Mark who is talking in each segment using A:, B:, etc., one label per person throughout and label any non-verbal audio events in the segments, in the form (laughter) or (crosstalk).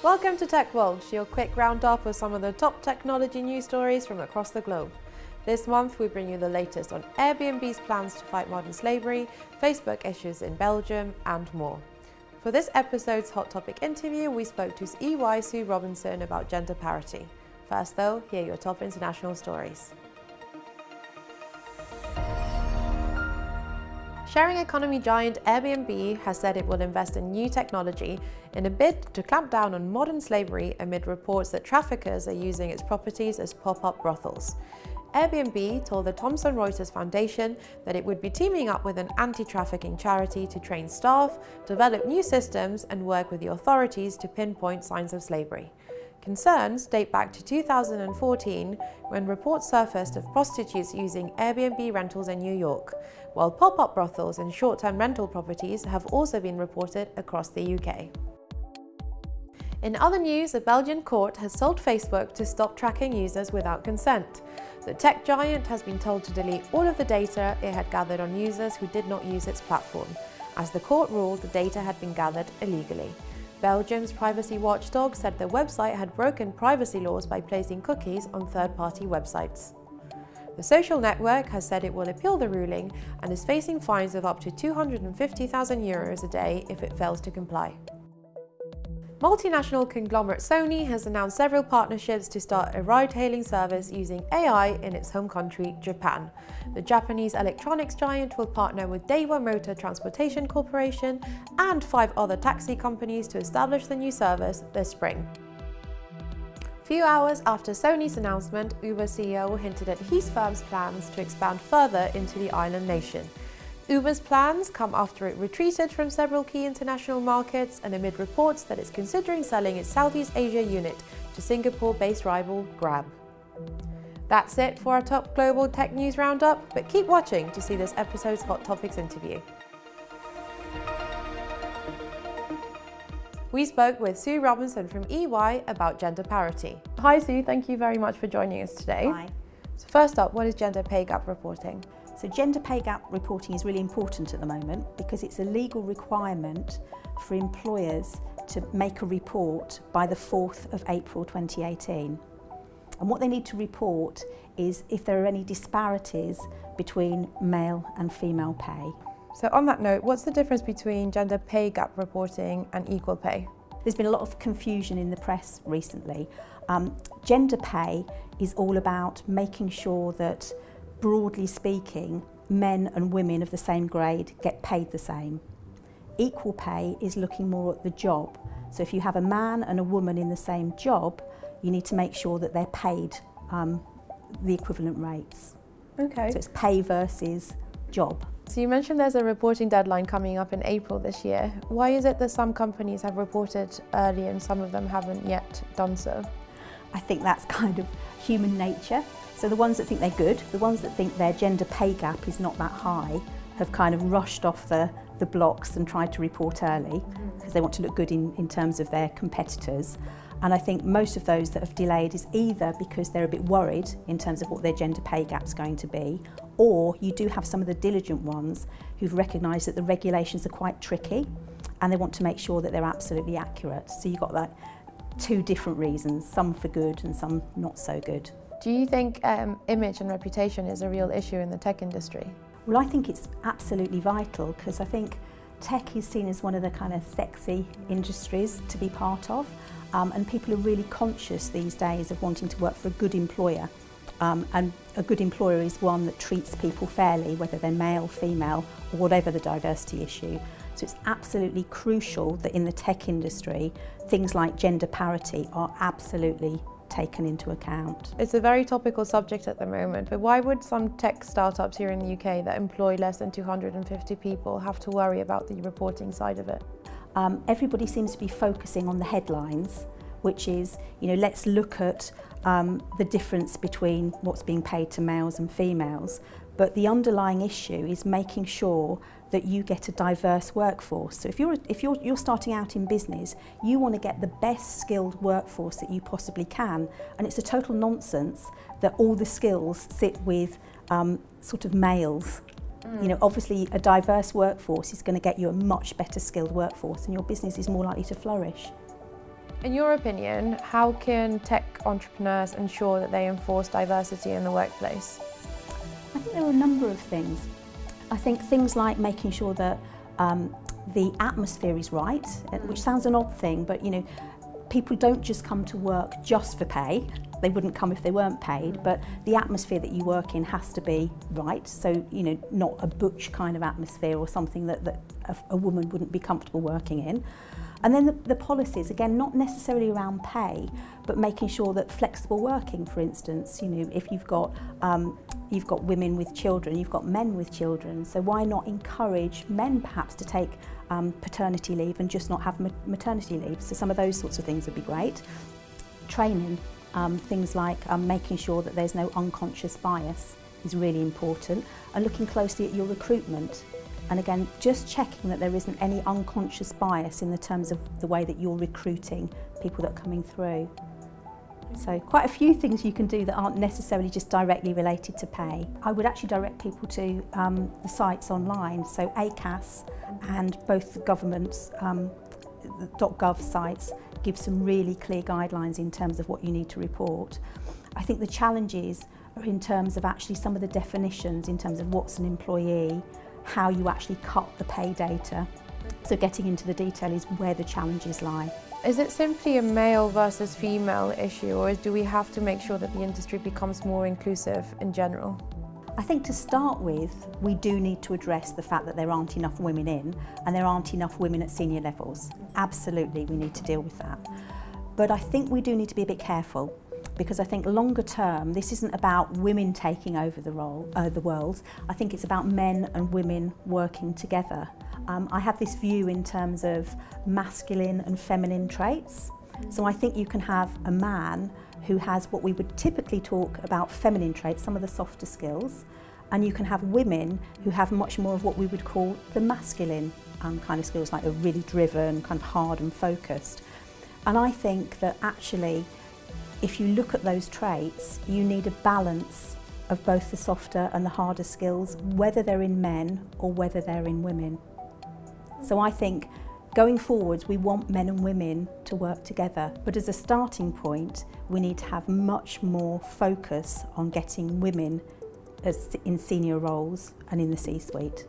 A: Welcome to Tech World, your quick roundup of some of the top technology news stories from across the globe. This month, we bring you the latest on Airbnb's plans to fight modern slavery, Facebook issues in Belgium, and more. For this episode's Hot Topic interview, we spoke to EY Sue Robinson about gender parity. First, though, here are your top international stories. Sharing economy giant Airbnb has said it will invest in new technology in a bid to clamp down on modern slavery amid reports that traffickers are using its properties as pop-up brothels. Airbnb told the Thomson Reuters Foundation that it would be teaming up with an anti-trafficking charity to train staff, develop new systems and work with the authorities to pinpoint signs of slavery. Concerns date back to 2014 when reports surfaced of prostitutes using Airbnb rentals in New York, while pop-up brothels and short-term rental properties have also been reported across the UK. In other news, a Belgian court has told Facebook to stop tracking users without consent. The tech giant has been told to delete all of the data it had gathered on users who did not use its platform, as the court ruled the data had been gathered illegally. Belgium's privacy watchdog said the website had broken privacy laws by placing cookies on third-party websites. The social network has said it will appeal the ruling and is facing fines of up to 250,000 euros a day if it fails to comply. Multinational conglomerate Sony has announced several partnerships to start a ride-hailing service using AI in its home country, Japan. The Japanese electronics giant will partner with Daiwa Motor Transportation Corporation and five other taxi companies to establish the new service this spring. Few hours after Sony's announcement, Uber CEO hinted at his firm's plans to expand further into the island nation. Uber's plans come after it retreated from several key international markets and amid reports that it's considering selling its Southeast Asia unit to Singapore-based rival Grab. That's it for our top global tech news roundup, but keep watching to see this episode's Hot Topics interview. We spoke with Sue Robinson from EY about gender parity. Hi Sue, thank you very much for joining us today.
B: Hi.
A: So first up, what is gender pay gap reporting?
B: So gender pay gap reporting is really important at the moment because it's a legal requirement for employers to make a report by the 4th of April 2018. And what they need to report is if there are any disparities between male and female pay.
A: So on that note, what's the difference between gender pay gap reporting and equal pay?
B: There's been a lot of confusion in the press recently. Um, gender pay is all about making sure that broadly speaking, men and women of the same grade get paid the same. Equal pay is looking more at the job. So if you have a man and a woman in the same job, you need to make sure that they're paid um, the equivalent rates.
A: Okay.
B: So it's pay versus job.
A: So you mentioned there's a reporting deadline coming up in April this year. Why is it that some companies have reported early and some of them haven't yet done so?
B: I think that's (laughs) kind of human nature. So the ones that think they're good, the ones that think their gender pay gap is not that high, have kind of rushed off the, the blocks and tried to report early mm-hmm. because they want to look good in, in terms of their competitors. And I think most of those that have delayed is either because they're a bit worried in terms of what their gender pay gap's going to be, or you do have some of the diligent ones who've recognised that the regulations are quite tricky and they want to make sure that they're absolutely accurate. So you've got like two different reasons, some for good and some not so good.
A: Do you think um, image and reputation is a real issue in the tech industry?
B: Well, I think it's absolutely vital because I think tech is seen as one of the kind of sexy industries to be part of um, and people are really conscious these days of wanting to work for a good employer um, and a good employer is one that treats people fairly whether they're male, female or whatever the diversity issue. So it's absolutely crucial that in the tech industry things like gender parity are absolutely taken into account.
A: It's a very topical subject at the moment, but why would some tech startups here in the UK that employ less than 250 people have to worry about the reporting side of it?
B: Um, everybody seems to be focusing on the headlines, which is, you know, let's look at um, the difference between what's being paid to males and females. But the underlying issue is making sure that you get a diverse workforce. So if you're, if you're, you're starting out in business, you want to get the best skilled workforce that you possibly can. And it's a total nonsense that all the skills sit with um, sort of males. Mm. You know, obviously a diverse workforce is going to get you a much better skilled workforce and your business is more likely to flourish.
A: In your opinion, how can tech entrepreneurs ensure that they enforce diversity in the workplace?
B: I think there are a number of things. I think things like making sure that um, the atmosphere is right, uh, which mm. sounds an odd thing, but you know, people don't just come to work just for pay. They wouldn't come if they weren't paid, but the atmosphere that you work in has to be right. So, you know, not a butch kind of atmosphere or something that, that a, a woman wouldn't be comfortable working in. And then the, the policies, again, not necessarily around pay, but making sure that flexible working, for instance, you know, if you've got um, you've got women with children, you've got men with children, so why not encourage men perhaps to take um, paternity leave and just not have ma maternity leave? So some of those sorts of things would be great. Training, um, things like um, making sure that there's no unconscious bias is really important and looking closely at your recruitment and again just checking that there isn't any unconscious bias in the terms of the way that you're recruiting people that are coming through. So quite a few things you can do that aren't necessarily just directly related to pay. I would actually direct people to um, the sites online, so ACAS and both the government's um, the .gov sites give some really clear guidelines in terms of what you need to report. I think the challenges are in terms of actually some of the definitions in terms of what's an employee, how you actually cut the pay data. So getting into the detail is where the challenges lie.
A: Is it simply a male versus female issue or do we have to make sure that the industry becomes more inclusive in general?
B: I think to start with, we do need to address the fact that there aren't enough women in and there aren't enough women at senior levels. Absolutely, we need to deal with that. But I think we do need to be a bit careful because I think longer term, this isn't about women taking over the role, uh, the world. I think it's about men and women working together. Um, I have this view in terms of masculine and feminine traits. So I think you can have a man who has what we would typically talk about feminine traits, some of the softer skills, and you can have women who have much more of what we would call the masculine um, kind of skills, like they're really driven, kind of hard and focused. And I think that actually, if you look at those traits, you need a balance of both the softer and the harder skills, whether they're in men or whether they're in women. So I think Going forwards, we want men and women to work together, but as a starting point, we need to have much more focus on getting women as in senior roles and in the C-suite.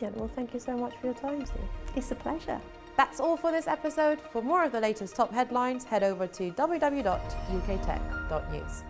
A: Yeah, well, thank you so much for your time, Sue.
B: It's a pleasure.
A: That's all for this episode. For more of the latest top headlines, head over to www.uktech.news.